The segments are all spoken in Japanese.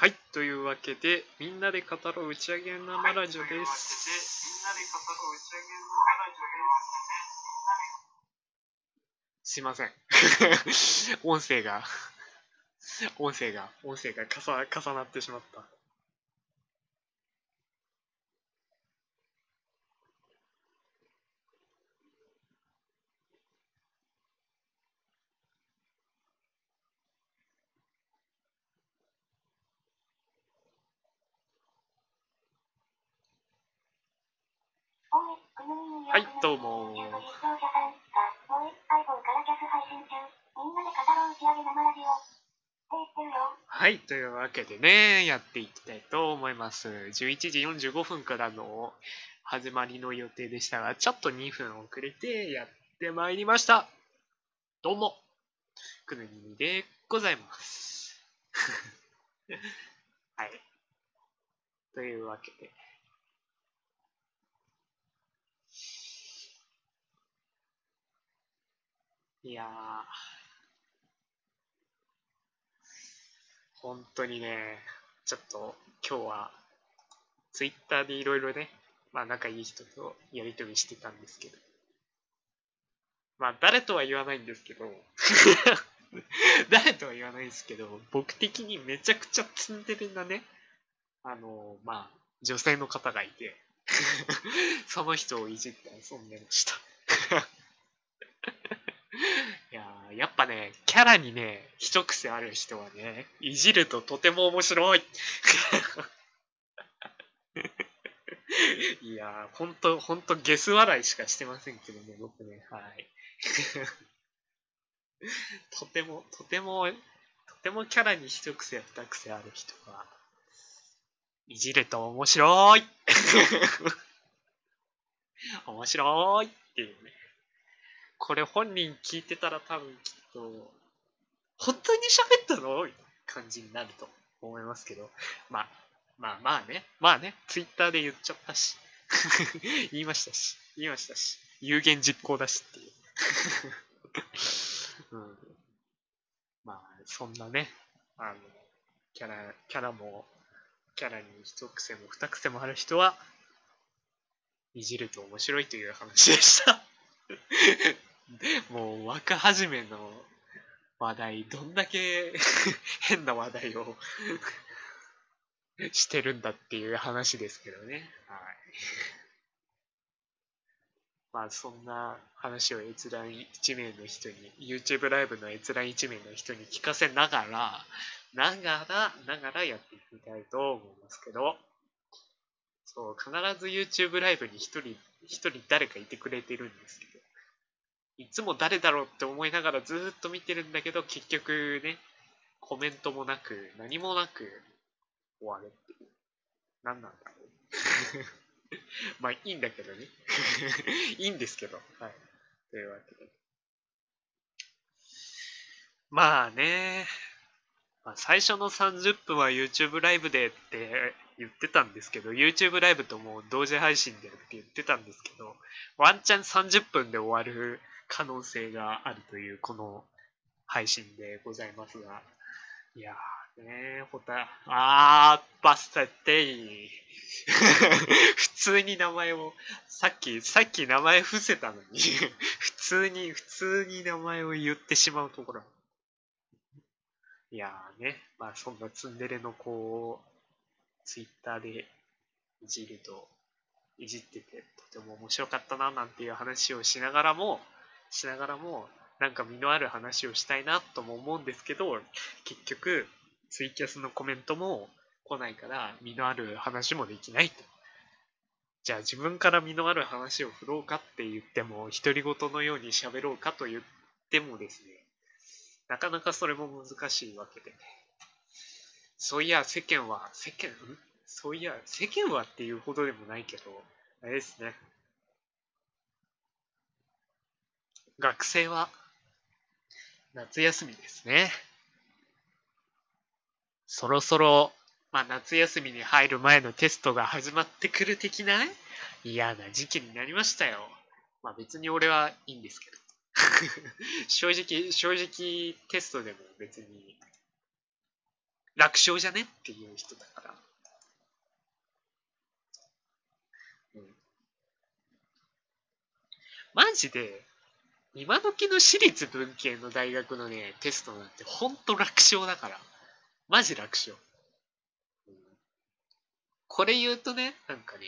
はい、というわけで、みんなで語ろう打ち上げ生ラジオです。すいません。音声が、音声が、音声が重重なってしまった。はい、どうも。はい、というわけでね、やっていきたいと思います。11時45分からの始まりの予定でしたが、ちょっと2分遅れてやってまいりました。どうも、くぬにみでございます。はい。というわけで。いやー、本当にね、ちょっと今日はツイッターでいろいろね、まあ仲いい人とやりとりしてたんですけど、まあ誰とは言わないんですけど、誰とは言わないんですけど、僕的にめちゃくちゃツンデレなね、あの、まあ女性の方がいて、その人をいじって遊んでました。やっぱね、キャラにね、一癖ある人はね、いじるととても面白い。いやー、ほんと、ほんとゲス笑いしかしてませんけどね、僕ね、はい。とても、とても、とてもキャラに一癖二癖ある人は、いじると面白い面白いっていうね。これ本人聞いてたら多分きと、本当に喋ったの？感じになると思いますけど、まあ、まあまあね、まあね、ツイッターで言っちゃったし、言いましたし、言いましたし、有言実行だしっていう。うん、まあ、そんなね、あの、キャラ、キャラも、キャラに一癖も二癖もある人は、いじると面白いという話でした。若始めの話題、どんだけ 変な話題を してるんだっていう話ですけどね。はい。まあそんな話を閲覧1名の人に、YouTube ライブの閲覧1名の人に聞かせながら、ながら、ながらやっていきたいと思いますけど、そう、必ず YouTube ライブに一人、一人誰かいてくれてるんですけど、いつも誰だろうって思いながらずっと見てるんだけど、結局ね、コメントもなく、何もなく終わるっていう。何なんだろう。まあいいんだけどね。いいんですけど。はい。というわけで。まあね、まあ、最初の30分は YouTube ライブでって言ってたんですけど、YouTube ライブとも同時配信でって言ってたんですけど、ワンチャン30分で終わる可能性があるというこの配信でございますが、いやーねほた、あー、バスタテイ。普通に名前を、さっき、さっき名前伏せたのに、普通に、普通に名前を言ってしまうところ。いやーね、まあそんなツンデレの子を、ツイッターでいじると、いじってて、とても面白かったな、なんていう話をしながらも、しながらも、なんか身のある話をしたいなとも思うんですけど、結局、ツイキャスのコメントも来ないから、身のある話もできないと。じゃあ自分から身のある話を振ろうかって言っても、独り言のように喋ろうかと言ってもですね、なかなかそれも難しいわけで。そういや、世間は、世間、ん？そういや、世間はっていうほどでもないけど、あれですね。学生は夏休みですね。そろそろ、まあ夏休みに入る前のテストが始まってくる的な嫌な時期になりましたよ。まあ別に俺はいいんですけど。正直、正直テストでも別に楽勝じゃねっていう人だから。うん。マジで、今時の私立文系の大学のね、テストなんてほんと楽勝だから。マジ楽勝。これ言うとね、なんかね、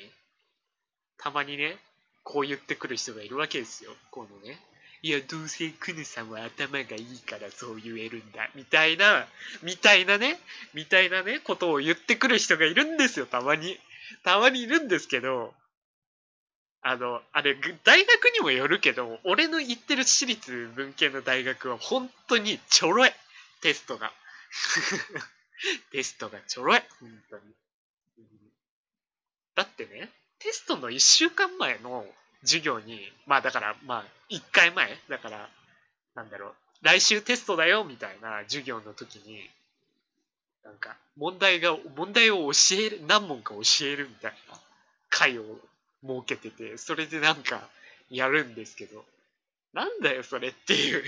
たまにね、こう言ってくる人がいるわけですよ。このね。いや、どうせクヌさんは頭がいいからそう言えるんだ。みたいな、みたいなね、みたいなね、ことを言ってくる人がいるんですよ、たまに。たまにいるんですけど、あの、あれ、大学にもよるけど、俺の行ってる私立文系の大学は本当にちょろい。テストが。テストがちょろい。本当に。だってね、テストの1週間前の授業に、まあだから、まあ1回前だから、なんだろう、来週テストだよみたいな授業の時に、なんか問題が、問題を教える、何問か教えるみたいな会を設けてて、それでなんかやるんですけど、なんだよそれっていう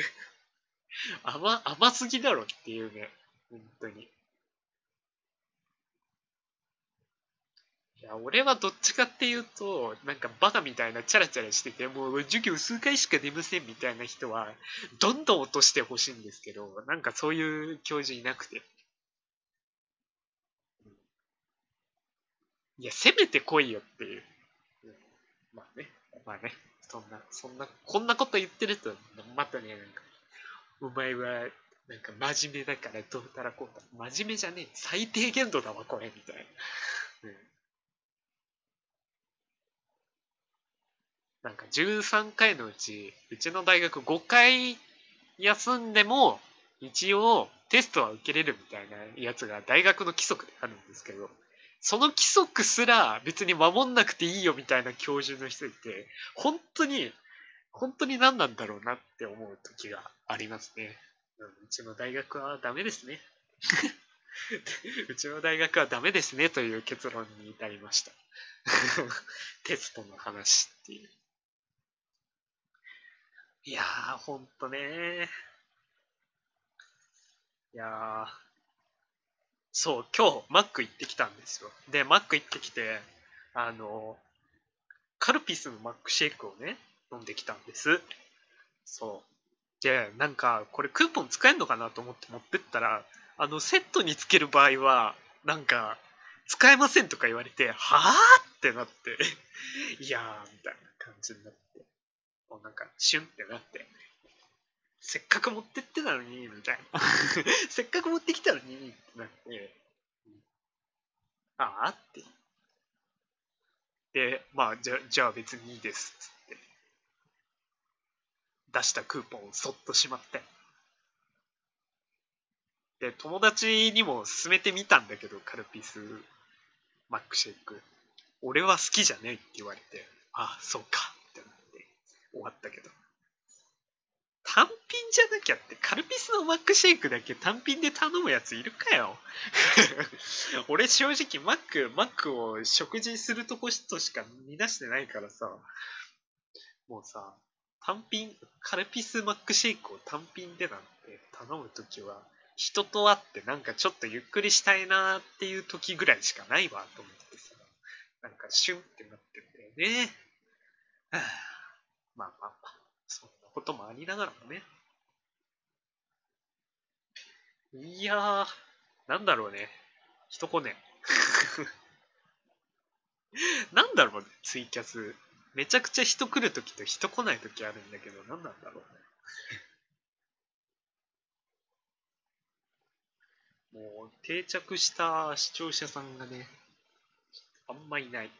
甘、甘すぎだろっていうね、本当に。いや、俺はどっちかっていうと、なんかバカみたいなチャラチャラしてて、もう授業数回しか出ませんみたいな人は、どんどん落としてほしいんですけど、なんかそういう教授いなくて。いや、せめて来いよっていう。まあね、まあね、そんな、そんな、こんなこと言ってると、またね、なんか、お前は、なんか真面目だからどうたらこうたら、真面目じゃねえ、最低限度だわ、これ、みたいな。うん。なんか13回のうち、うちの大学5回休んでも、一応テストは受けれるみたいなやつが大学の規則であるんですけど、その規則すら別に守んなくていいよみたいな教授の人いて、本当に、本当に何なんだろうなって思う時がありますね。うちの大学はダメですね。うちの大学はダメですねという結論に至りました。テストの話っていう。いやー、ほんとねいやー、そう、今日、マック行ってきたんですよ。で、マック行ってきて、あの、カルピスのマックシェイクをね、飲んできたんです。そう。で、なんか、これクーポン使えんのかなと思って持ってったら、あの、セットにつける場合は、なんか、使えませんとか言われて、はぁってなって、いやー、みたいな感じになって。もうなんかシュンってなってせっかく持ってってたのにみたいな。せっかく持ってきたのにってなって。ああって。でまあじゃじゃあ別にいいですっつって。出したクーポンをそっとしまって。で友達にも勧めてみたんだけどカルピスマックシェイク。俺は好きじゃねえって言われてああそうか終わったけど。単品じゃなきゃって、カルピスのマックシェイクだけ単品で頼むやついるかよ。俺正直マック、マックを食事するとことしか見出してないからさ、もうさ、単品、カルピスマックシェイクを単品でなんて頼むときは、人と会ってなんかちょっとゆっくりしたいなーっていう時ぐらいしかないわと思ってさ、なんかシュンってなってんだよね。はあ。まあまあまあ、そんなこともありながらもね。いやー、なんだろうね。人来ね。なんだろうね、ツイキャス。めちゃくちゃ人来るときと人来ないときあるんだけど、なんなんだろうね。もう定着した視聴者さんがね、あんまいない。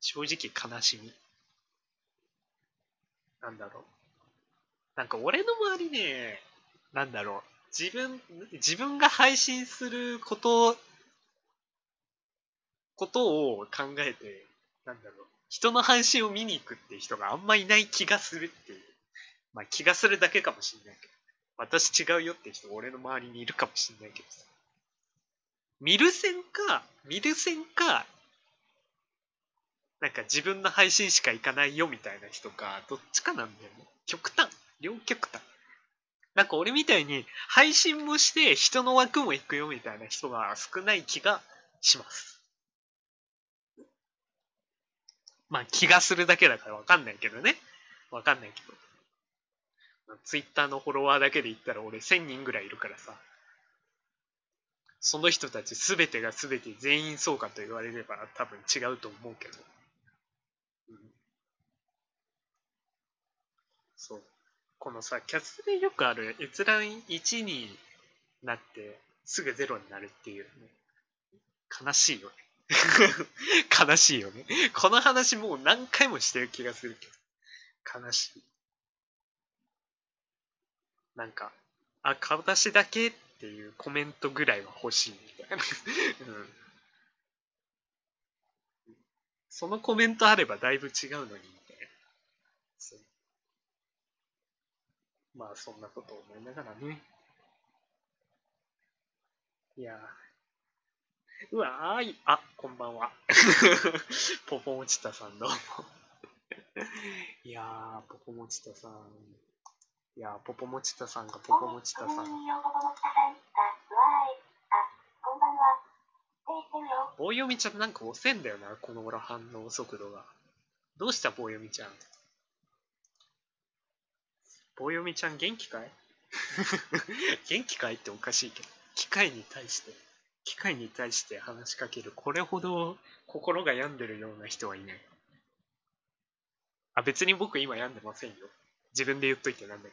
正直悲しみ。なんだろう。なんか俺の周りね、なんだろう。自分、自分が配信すること、ことを考えて、なんだろう。人の配信を見に行くっていう人があんまいない気がするっていう。まあ気がするだけかもしんないけど。私違うよって人俺の周りにいるかもしんないけどさ。見る線か、見る線か、なんか自分の配信しか行かないよみたいな人か、どっちかなんだよね。極端。両極端。なんか俺みたいに配信もして人の枠も行くよみたいな人が少ない気がします。まあ気がするだけだからわかんないけどね。わかんないけど。ツイッターのフォロワーだけで言ったら俺1000人ぐらいいるからさ。その人たち全てが全て全員そうかと言われれば多分違うと思うけど。うん、そう。このさ、キャスでよくある閲覧1になってすぐ0になるっていうね。悲しいよね。悲しいよね。この話もう何回もしてる気がするけど。悲しい。なんか、あ、顔出しだけっていうコメントぐらいは欲しいみたいな。うん。そのコメントあればだいぶ違うのにみたいな。そうまあそんなことを思いながらね。いやーうわーい、あ、こんばんは。ポポモチタさんどうも。いやー、ポポモチタさん。いやー、ポポモチタさんがポポモチタさん。棒読みちゃんなんか遅いんだよな、この頃反応速度が。どうした棒読みちゃん。棒読みちゃん元気かい？元気かいっておかしいけど。機械に対して、機械に対して話しかける、これほど心が病んでるような人はいない。あ、別に僕今病んでませんよ。自分で言っといてなんだ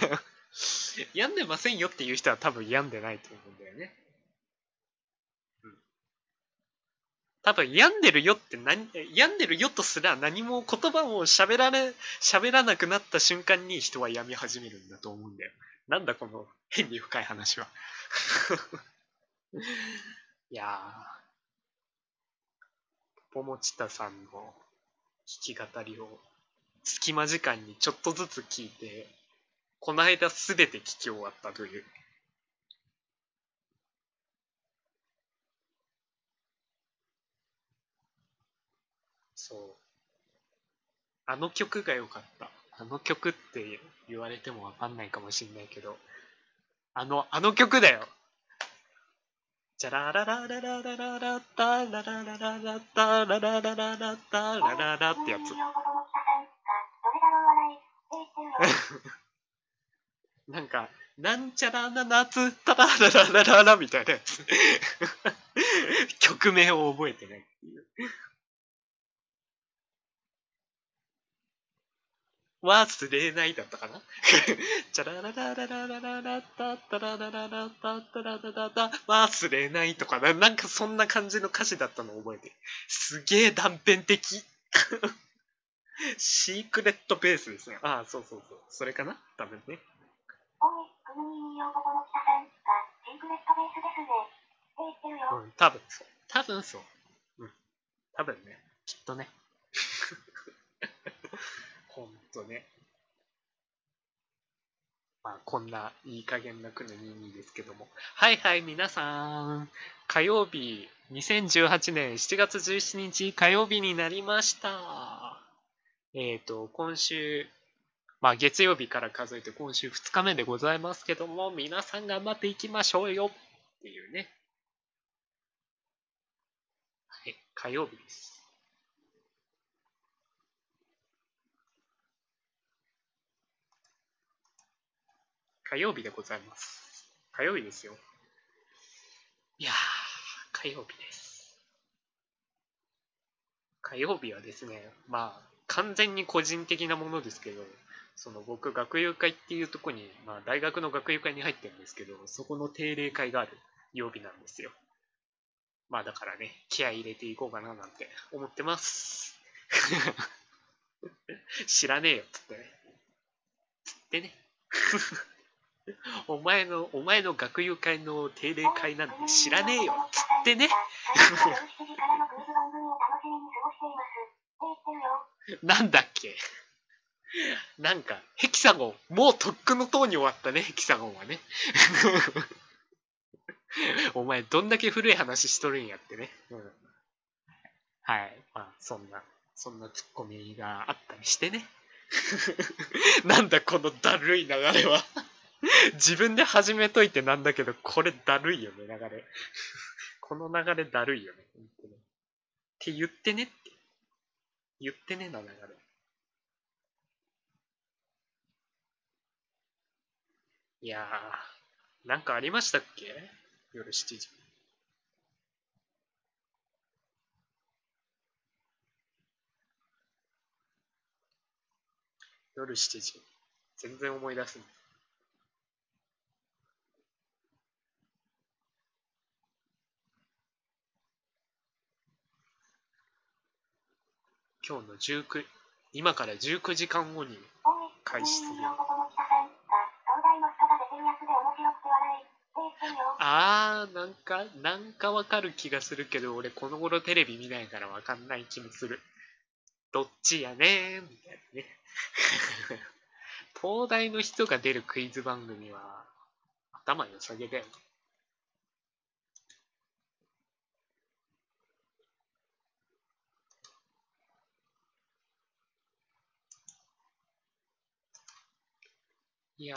けど。病んでませんよっていう人は多分病んでないと思うんだよね。多分病んでるよって何、病んでるよとすら何も言葉を喋られ、喋らなくなった瞬間に人は病み始めるんだと思うんだよ。なんだこの変に深い話は。いやー、ポモチタさんの弾き語りを隙間時間にちょっとずつ聞いて、この間すべて聞き終わったとい。う。あの曲が良かった。あの曲って言われてもわかんないかもしんないけど、あの、あの曲だよ。じゃららららららららたらららららたらららららたらららってやつ。なんか、なんちゃらな夏、たららららららみたいなやつ。曲名を覚えてないっていう。忘れないだったかな？チャララララララララタタララララタタララララ忘れないとかな、なんかそんな感じの歌詞だったのを覚えてる。すげえ断片的。シークレットベースですね。ああ、そうそうそう。それかな？多分ね。おい、くぬみんよ、ポポモチタさん。が、シークレットベースですね。って言ってるよ。うん、多分そう。多分そう。うん。多分ね。きっとね。とね。まあ、こんないい加減なくの22ですけども。はいはい、皆さん。火曜日、2018年7月17日火曜日になりました。えっ、と、今週、まあ月曜日から数えて今週2日目でございますけども、皆さん頑張っていきましょうよっていうね。はい、火曜日です。火曜日でございます。火曜日ですよ。いやー、火曜日です。火曜日はですね、まあ、完全に個人的なものですけど、その僕、学友会っていうとこに、まあ、大学の学友会に入ってるんですけど、そこの定例会がある曜日なんですよ。まあだからね、気合い入れていこうかななんて思ってます。知らねえよっつってね。つってね。お前の、お前の学友会の定例会なんて知らねえよっつってね。なんだっけなんか、ヘキサゴン。もうとっくの塔に終わったね、ヘキサゴンはね。お前、どんだけ古い話しとるんやってね。うん、はい。まあ、そんな、そんなツッコミがあったりしてね。なんだ、このだるい流れは。自分で始めといてなんだけど、これだるいよね、流れ。この流れだるいよね、本当に。って言ってねって。言ってねな流れ。いやー、なんかありましたっけ？夜7時。夜7時。全然思い出せない。今日の19、今から19時間後に開始する。あー、なんか、なんかわかる気がするけど、俺この頃テレビ見ないからわかんない気もする。どっちやねーみたいなね。東大の人が出るクイズ番組は、頭良さげだよね。いや。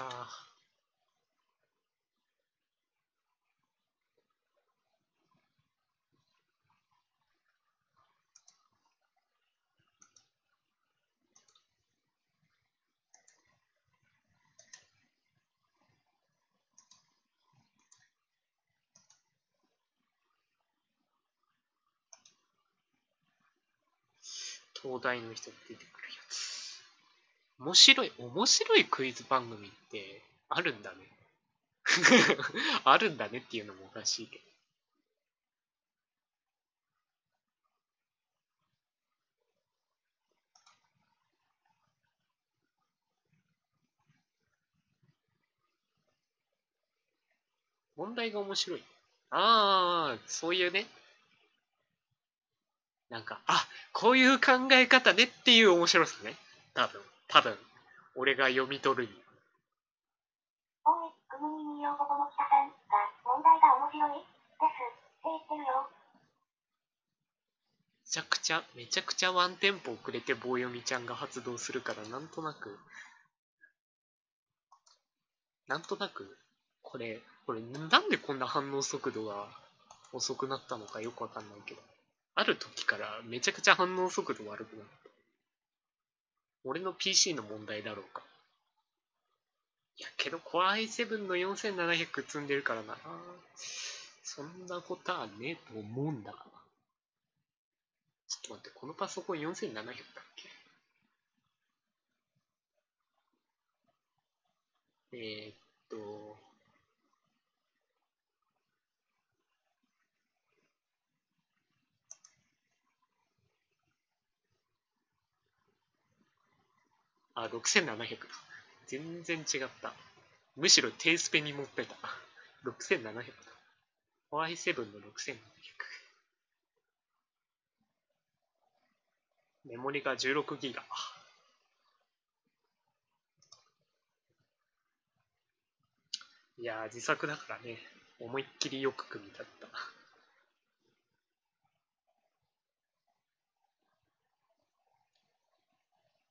東大の人が出てくるやつ。面白い、面白いクイズ番組ってあるんだね。あるんだねっていうのもおかしいけど。問題が面白い。ああ、そういうね。なんか、あ、こういう考え方ねっていう面白さね。多分、多分。俺が読み取るに。おい、国民に男の北さんが、問題が面白いです。って言ってるよ。めちゃくちゃ、めちゃくちゃワンテンポ遅れて棒読みちゃんが発動するから、なんとなく、なんとなく、これ、これ、なんでこんな反応速度が遅くなったのかよくわかんないけど。ある時からめちゃくちゃ反応速度悪くなった。俺の PC の問題だろうか。いや、けど Core i7 の4700積んでるからな。そんなことはねえと思うんだがな。ちょっと待って、このパソコン4700だっけ？えー、っと、あ、6700だ。全然違った。むしろ低スペに持ってた。6700だ。Y7 の6700。メモリが16ギガ。いや、自作だからね、思いっきりよく組み立った。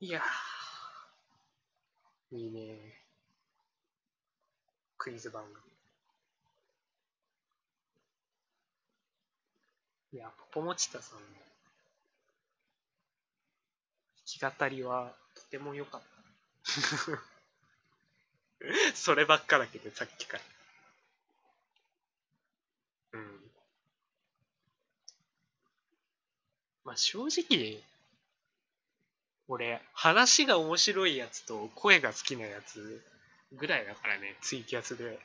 いやー、いいねクイズ番組。いや、ポポモチタさんの弾き語りはとても良かった。そればっかだけど、さっきから。うん。まあ正直、俺、話が面白いやつと声が好きなやつぐらいだからね、ツイキャスで。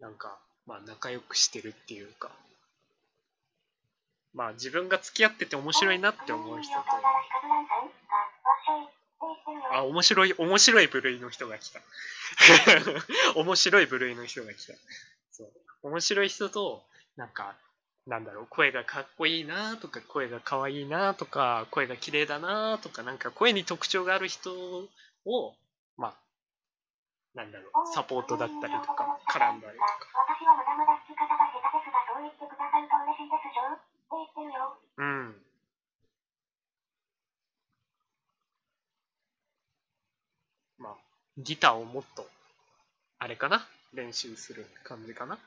なんか、まあ仲良くしてるっていうか。まあ自分が付き合ってて面白いなって思う人と。あ、面白い、面白い部類の人が来た。面白い部類の人が来た。そう。面白い人と、なんか、なんだろう、声がかっこいいなとか、声がかわいいなとか、声が綺麗だなとか、なんか声に特徴がある人を、まあ、なんだろう、サポートだったりとか、絡んだりとか。私はまだまだ弾き方が下手ですが、そう言ってくださると嬉しいですよ。って言ってるよ。うん。まあ、ギターをもっと、あれかな？練習する感じかな？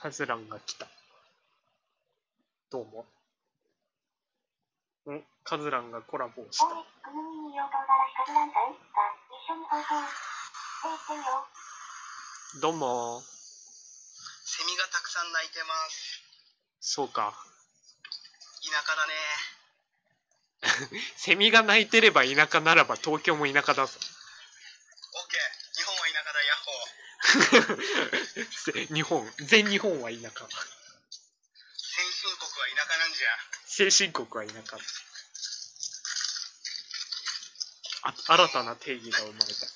カズランが来た。どうも。んカズランがコラボをした。おい、くぬみによ唐辛子カズランさんが一緒に放送。ってよ。どうも。セミがたくさん鳴いてます。そうか。田舎だね。セミが鳴いてれば田舎ならば東京も田舎だぞ。オッケー。日本は田舎だ、ヤッホー。せ 日本、全日本は田舎。先進国は田舎なんじゃ。先進国は田舎。あ新たな定義が生まれた。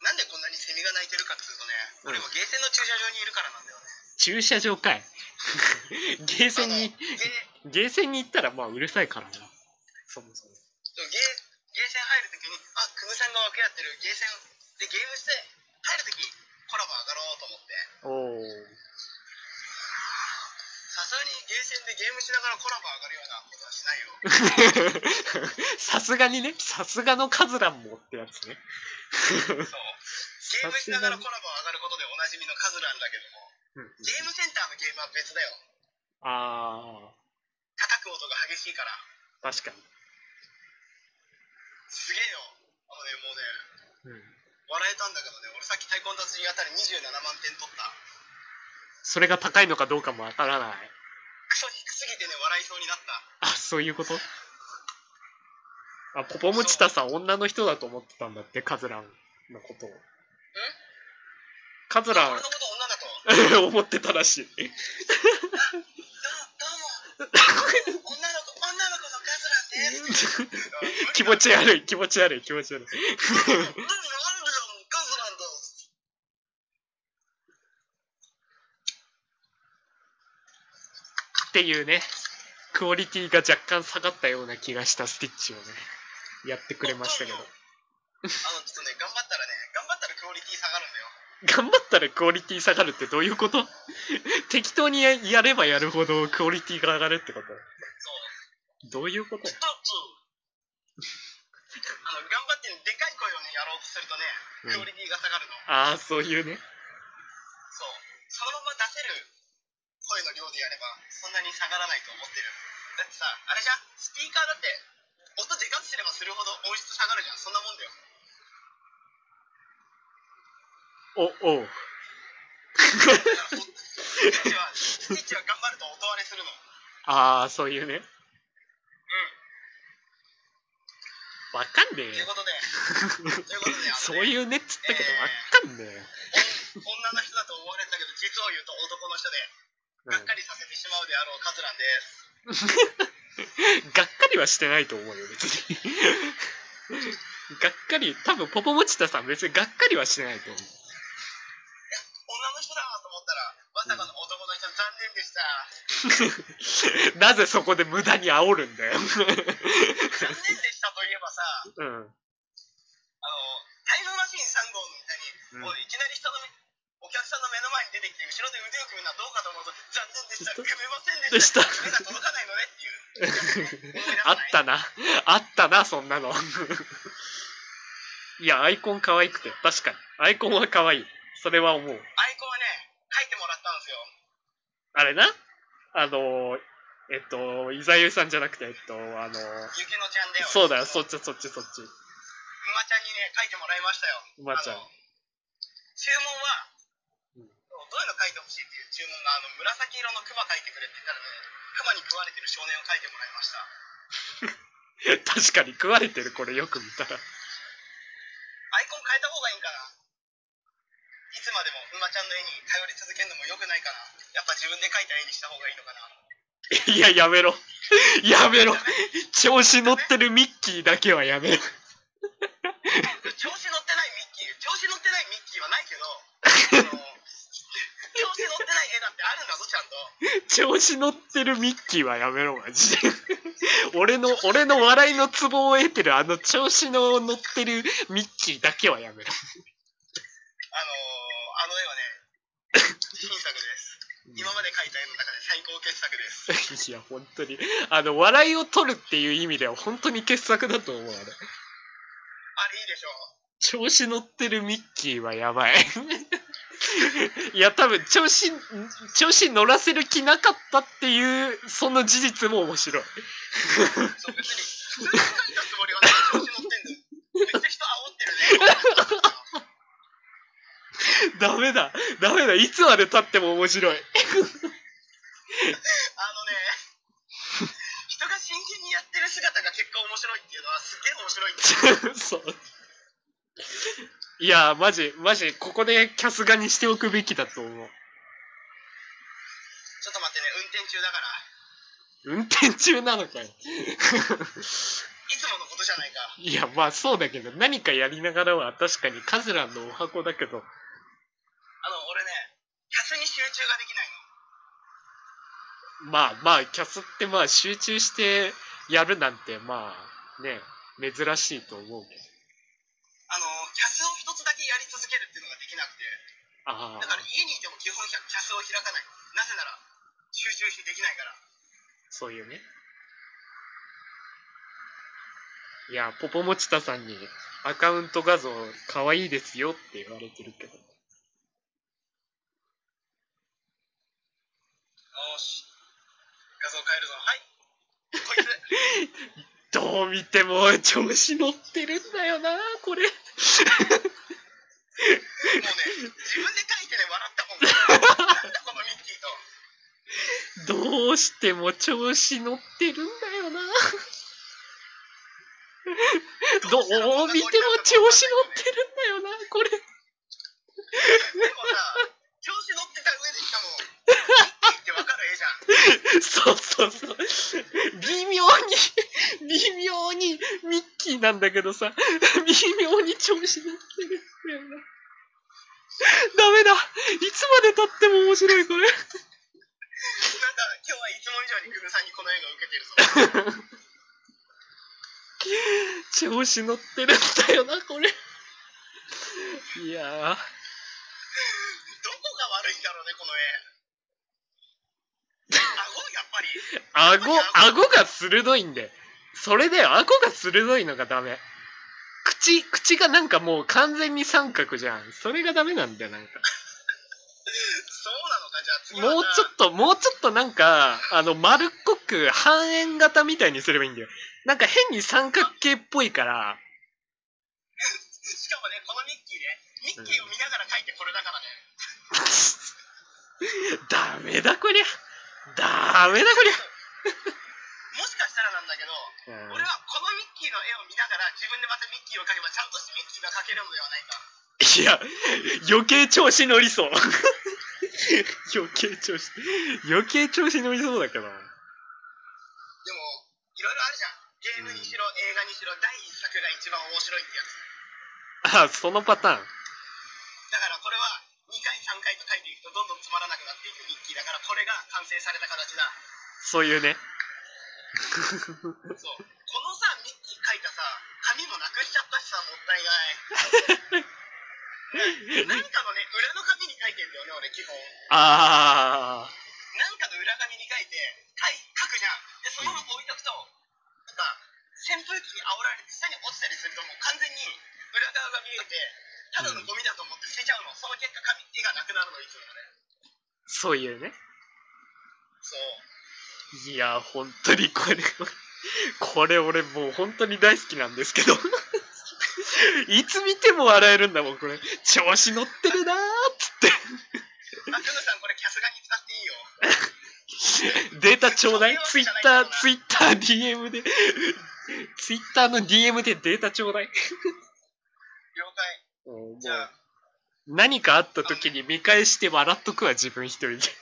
なんでこんなにセミが鳴いてるかっていうとね、うん俺もゲーセンの駐車場にいるからなんだよね。駐車場かい。ゲーセンにゲーセンに行ったらまあうるさいからな。そもそも。ゲーゲーセン入るときに、あ、クムさんが分け合ってるゲーセンでゲームして、入るとき、コラボ上がろうと思って。おお。さすがにゲーセンでゲームしながらコラボ上がるようなことはしないよ。さすがにね、さすがのカズランもってやつね。そう。ゲームしながらコラボ上がることでおなじみのカズランだけども、うんゲームセンターのゲームは別だよ。あ叩く音が激しいから。あ、確かに。すげえよ。あのね、もうね、うん。笑えたんだけどね、俺さっき太鼓の達人あたり27万点取った。それが高いのかどうかもわからない。クソ低すぎてね、笑いそうになった。あ、そういうこと？あ、ポポムチタさん女の人だと思ってたんだって、カズランのことを。カズラ俺のこと女だと？ン 思ってたらしい。どどうも。女の子、女の子のカズランです。気持ち悪い、気持ち悪い、気持ち悪い。どうも、なんでよ、カズランだ。っていうね、クオリティが若干下がったような気がしたスティッチをね、やってくれましたけど。あの、ちょっとね、頑張ったらね、頑張ったらクオリティ下がるんだよ。頑張ったらクオリティ下がるってどういうこと？適当にややればやるほどクオリティが上がるってこと？そう。どういうこと？ストップあの、頑張ってね、でかい声をね、やろうとするとね、うんクオリティが下がるの。ああ、そういうね。そう。そのまま出せる声の量でやれば、そんなに下がらないと思ってる。だってさ、あれじゃん、スピーカーだって、音でかくすればするほど音質下がるじゃん。そんなもんだよ。お、おう。スティッチは、スティッチは頑張ると音割れするの。ああ、そういうね。うん。わかんねえよ。ということで、ということで、ねそういうねっつったけど、わかんねえ女の人だと思われたけど、実を言うと男の人で、うんがっかりさせてしまうであろうカズランです。がっかりはしてないと思うよ、別に。がっかり、多分ポポモチタさん別にがっかりはしてないと思う。女の人だと思ったら、まさかの男の人、残念でした。なぜそこで無駄に煽るんだよ。残念でしたといえばさ、うん。あの、後ろで腕を組むのはどうかと思うと、残念でした、組めませんでした、でした目が届かないのねっていう。あったな。あったな、そんなの。いや、アイコン可愛くて、確かに。アイコンは可愛い。それは思う。アイコンはね、書いてもらったんですよ。あれな？あの、えっと、イザユさんじゃなくて、えっと、あの、ゆきのちゃんだよ。そうだよ、そっっちそっちそっち。馬ちゃんにね、書いてもらいましたよ。馬ちゃん注文は、うんどういうの書いてほしいっていう注文が、あの、紫色のクマ書いてくれって言ったらね、クマに食われてる少年を書いてもらいました。確かに食われてる、これよく見たら。アイコン変えた方がいいんかないつまでも馬ちゃんの絵に頼り続けるのも良くないかなやっぱ自分で描いた絵にした方がいいのかないや、やめろ。やめろ。調子乗ってるミッキーだけはやめろ。調子乗ってないミッキー調子乗ってないミッキーはないけどあの調子乗ってない絵だってあるんだぞちゃんと調子乗ってるミッキーはやめろ、マジで。俺の、俺の笑いのツボを得てるあの調子の乗ってるミッキーだけはやめろ。あのー、あの絵はね新作です今まで描いた絵の中で最高傑作です いや、本当に。あの、笑いを取るっていう意味では本当に傑作だと思う、あれ。あれいいでしょ調子乗ってるミッキーはやばい。いや、多分、調子、調子乗らせる気なかったっていう、その事実も面白い。そう別に普通に描いたつもりはない調子乗ってんだよめっちゃ人煽ってるねダメだ。ダメだ。いつまで経っても面白い。あのね人が真剣にやってる姿が結果面白いっていうのはすっげえ面白いんだよ そう。いや、マジ、マジ、ここでキャスガにしておくべきだと思う。ちょっと待ってね運転中だから運転中なのかよ。いつものことじゃないかいや、まあそうだけど、何かやりながらは確かにカズランのお箱だけど、あの俺ねキャスに集中ができないのまあまあ、キャスってまあ集中してやるなんて、まあね、珍しいと思うけど。あのキャスを一つだけやり続けるっていうのができなくて。あだからあ、家にいても基本キャスを開かない。なぜなら集中してできないから。そういうね。いや、ポポモチタさんにアカウント画像可愛いですよって言われてるけど。よし。画像変えるぞ。はい。こいつ。どう見ても調子乗ってるんだよな、これ。もうね自分で書いてね笑ったもんなんだこのミッキーとどうしても調子乗ってるんだよな。どう見ても調子乗ってるんだよな、これ。でもさ調子乗ってた上でしかもミッキーってわかる絵じゃん そうそうそう。微妙に、微妙にミッキーなんだけどさ、微妙に調子乗ってるんだよな。ダメだ。いつまで経っても面白い、これ。なんか今日はいつも以上にグムさんにこの絵が受けてるぞ調子乗ってるんだよな、これ。いやー。どこが悪いんだろうねこの絵顎やっぱり顎、顎が鋭いんで。それで顎が鋭いのがダメ。口、口がなんかもう完全に三角じゃん。それがダメなんだよ、なんか。そうなのかじゃあ次はもうちょっと、もうちょっとなんか、あの、丸っこく半円型みたいにすればいいんだよ。なんか変に三角形っぽいから、しかもねこのミッキーねミッキーを見ながら描いてこれだからね ダメだこりゃ。ダメだこりゃ。もしかしたらなんだけど俺はこのミッキーの絵を見ながら自分でまたミッキーを描けばちゃんとミッキーが描けるのではないかいや、余計調子乗りそう。余計調子、余計調子乗りそうだけど。でもいろいろあるじゃんゲームにしろ映画にしろ第一作が一番面白いってやつあ、そのパターン。だからこれは2回3回と書いていくとどんどんつまらなくなっていくミッキーだからこれが完成された形だ。そういうね。そう。このさミッキー書いたさ紙もなくしちゃったしさもったいない。何かのね裏の紙に書いてんだよね俺基本。あなんかの裏紙に書いて書い書くじゃん。でそのまま置いとくとなんか扇風機に煽られて下に落ちたりするともう完全に裏側が見えてただのゴミだと思って捨てちゃうのその結果紙絵がなくなるのいつもねー、そういうね。そういや、本当にこれ、これ俺もう本当に大好きなんですけど。いつ見ても笑えるんだもん、これ。調子乗ってるなーっつって。あクヌさんこれキャスガに使っていいよ データちょうだいツイッター、ツイッター DM で、ツイッターの DM でデータちょうだい。じゃあ何かあった時に見返して笑っとくわ、自分一人で。あのちょっ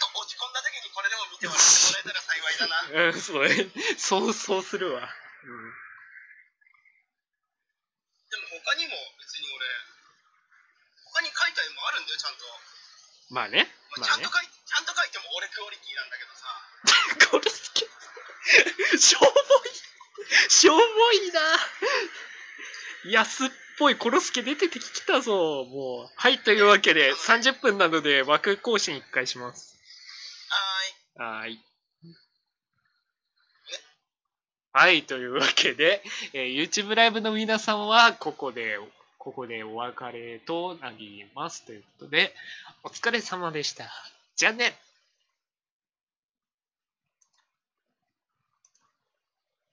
と落ち込んだ時にこれでも見てもらってもらえたら幸いだなうん、そうね。そう、そうするわ。うん。でも他にも別に俺他に描いた絵もあるんだよちゃんと、まあね。まあ、ちゃんと。描いちゃんと描いても俺クオリティなんだけどさこれ好き。しょぼい。しょぼいな。安っぽいコロスケ出てきたぞ、もう。はい、というわけで、30分なので枠更新1回します。はーい。はーい。はい、というわけで、えー YouTube ライブの皆さんは、ここで、ここでお別れとなります。ということで、お疲れ様でした。じゃあね